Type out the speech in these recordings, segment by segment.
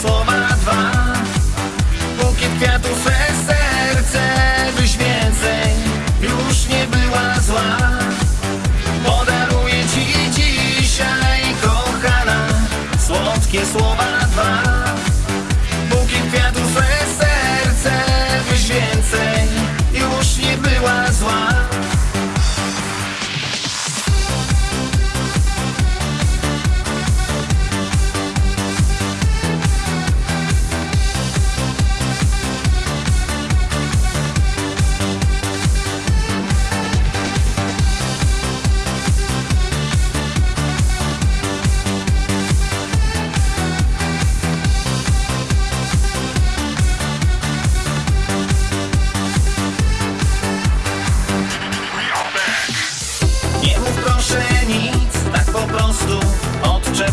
so słowa dwa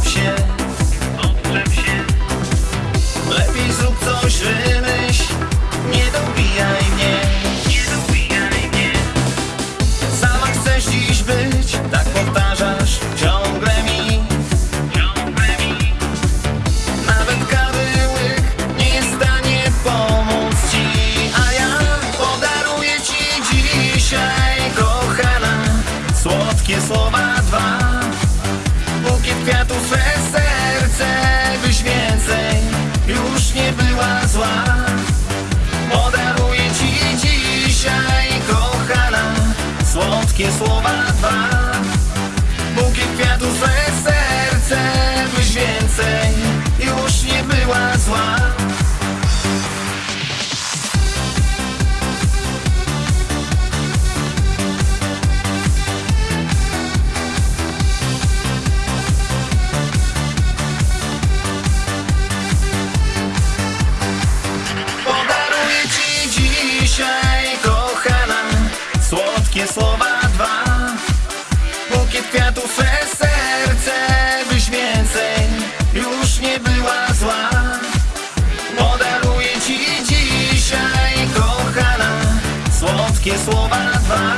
deception Czechoslovakia. que es.